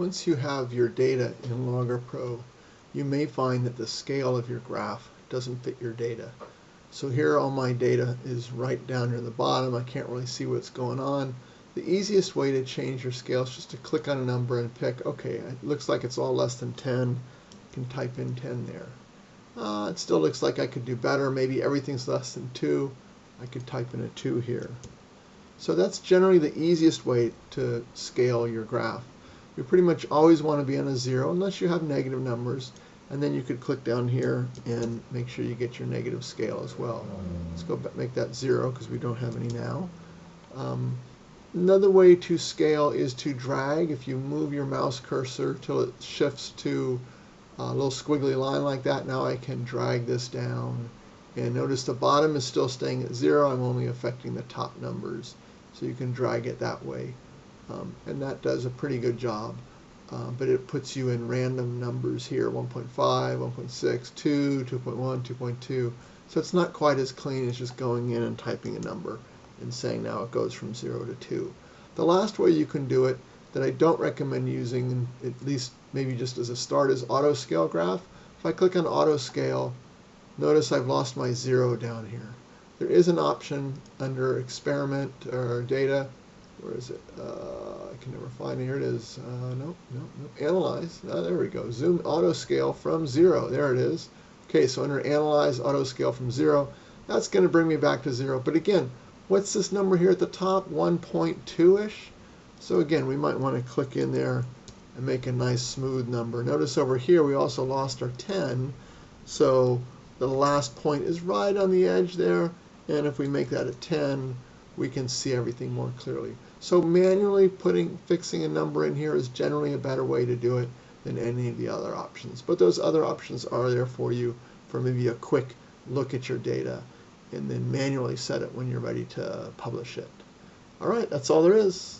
Once you have your data in Logger Pro, you may find that the scale of your graph doesn't fit your data. So here all my data is right down near the bottom. I can't really see what's going on. The easiest way to change your scale is just to click on a number and pick, okay, it looks like it's all less than 10. You can type in 10 there. Uh, it still looks like I could do better. Maybe everything's less than 2. I could type in a 2 here. So that's generally the easiest way to scale your graph. You pretty much always want to be on a zero unless you have negative numbers. And then you could click down here and make sure you get your negative scale as well. Let's go make that zero because we don't have any now. Um, another way to scale is to drag. If you move your mouse cursor till it shifts to a little squiggly line like that, now I can drag this down. And notice the bottom is still staying at zero. I'm only affecting the top numbers. So you can drag it that way. Um, and that does a pretty good job. Uh, but it puts you in random numbers here 1.5, 1.6, 2, 2.1, 2.2. So it's not quite as clean as just going in and typing a number and saying now it goes from 0 to 2. The last way you can do it that I don't recommend using, at least maybe just as a start, is auto scale graph. If I click on auto scale, notice I've lost my 0 down here. There is an option under experiment or data where is it? Uh, I can never find it. Here it is. Uh, no, no, no. Analyze. Oh, there we go. Zoom auto scale from zero. There it is. Okay, so under analyze auto scale from zero, that's going to bring me back to zero. But again, what's this number here at the top? 1.2-ish. So again, we might want to click in there and make a nice smooth number. Notice over here we also lost our 10. So the last point is right on the edge there. And if we make that a 10, we can see everything more clearly. So manually putting fixing a number in here is generally a better way to do it than any of the other options. But those other options are there for you for maybe a quick look at your data and then manually set it when you're ready to publish it. All right, that's all there is.